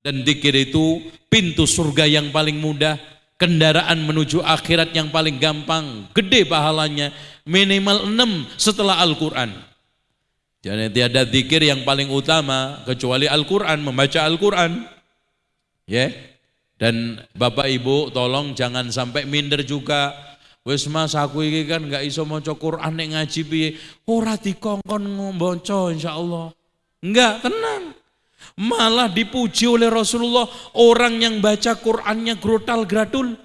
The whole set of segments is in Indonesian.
Dan dikir itu pintu surga yang paling mudah, kendaraan menuju akhirat yang paling gampang, gede pahalanya, minimal enam setelah Al-Quran. Jadi tiada dikir yang paling utama kecuali Al-Quran, membaca Al-Quran. Ya, yeah. dan Bapak Ibu tolong jangan sampai minder juga. Wes mas aku kan nggak iso maca Quran nek ngaji piye. Ora dikongkon ngomboco insyaallah. Enggak, tenang. Malah dipuji oleh Rasulullah orang yang baca Qur'annya grutal gradul.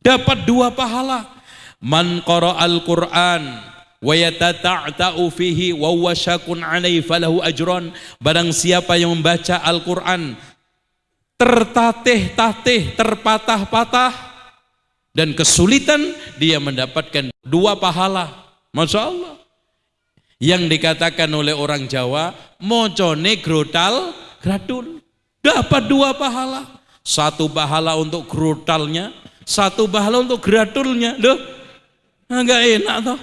Dapat dua pahala. Man al Qur'an wa yatata'ta'u fihi wa huwa syakun alaihi falahu ajran. Barang siapa yang membaca Al-Qur'an tertatih-tatih, terpatah-patah dan kesulitan dia mendapatkan dua pahala. Masya Allah yang dikatakan oleh orang Jawa mocone grotal gradul. Dapat dua pahala. Satu pahala untuk grotalnya satu pahala untuk gradulnya. Loh nggak enak toh.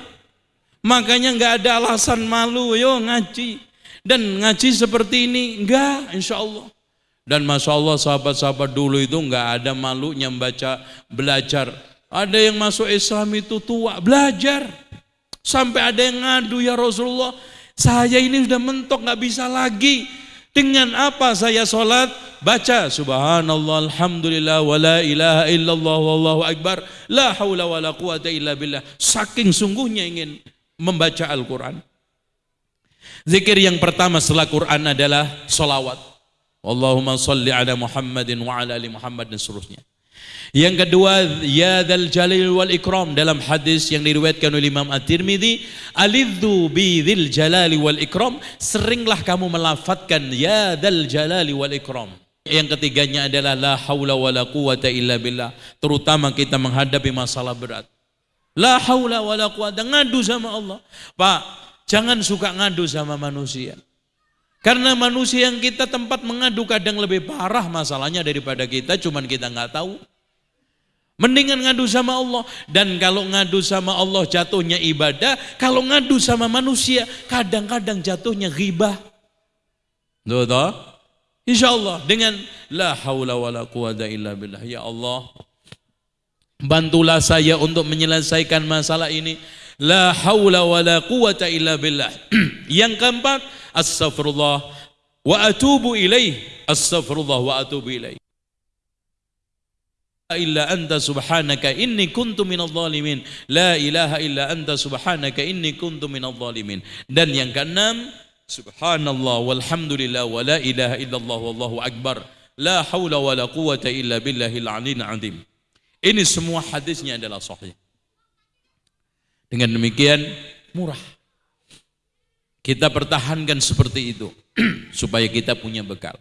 Makanya nggak ada alasan malu yo ngaji. Dan ngaji seperti ini enggak insya Allah dan masya Allah sahabat-sahabat dulu itu nggak ada malunya membaca belajar. Ada yang masuk Islam itu tua belajar Sampai ada yang ngadu ya Rasulullah, saya ini sudah mentok nggak bisa lagi. Dengan apa saya sholat? Baca subhanallah alhamdulillah wa la ilaha illallah wallahu akbar la haula wa la quwata illa billah. Saking sungguhnya ingin membaca Al-Quran. Zikir yang pertama setelah Quran adalah solawat. Allahumma salli ala Muhammadin wa ala ali Muhammad dan seterusnya. Yang kedua, ya dzal jalil wal ikram dalam hadis yang diriwayatkan oleh Imam At-Tirmizi, alidzu bi dzil jalali wal ikram, seringlah kamu melafatkan ya dzal jalali wal ikram. Yang ketiganya adalah la haula wala quwata illa billah, terutama kita menghadapi masalah berat. La haula wala quwata ngadu sama Allah. Pak, jangan suka ngadu sama manusia. Karena manusia yang kita tempat mengadu kadang lebih parah masalahnya daripada kita, cuman kita nggak tahu. Mendingan ngadu sama Allah. Dan kalau ngadu sama Allah jatuhnya ibadah. Kalau ngadu sama manusia kadang-kadang jatuhnya ghibah. Tuh, tuh. Insya Allah dengan la haula wa la quwata illa billah. Ya Allah, bantulah saya untuk menyelesaikan masalah ini. La haula wa la quwata illa billah. Yang keempat, astaghfirullah wa atubu ilaih. Astaghfirullah wa atubu ilaih illa anta subhanaka inni kuntu minadh dhalimin. La ilaha illa anta subhanaka inni kuntu minadh dhalimin. Dan yang keenam subhanallah walhamdulillah wa la ilaha illallah wallahu akbar. La haula wa la quwata illa billahil aliyil azim. Ini semua hadisnya adalah sahih. Dengan demikian murah. Kita pertahankan seperti itu supaya kita punya bekal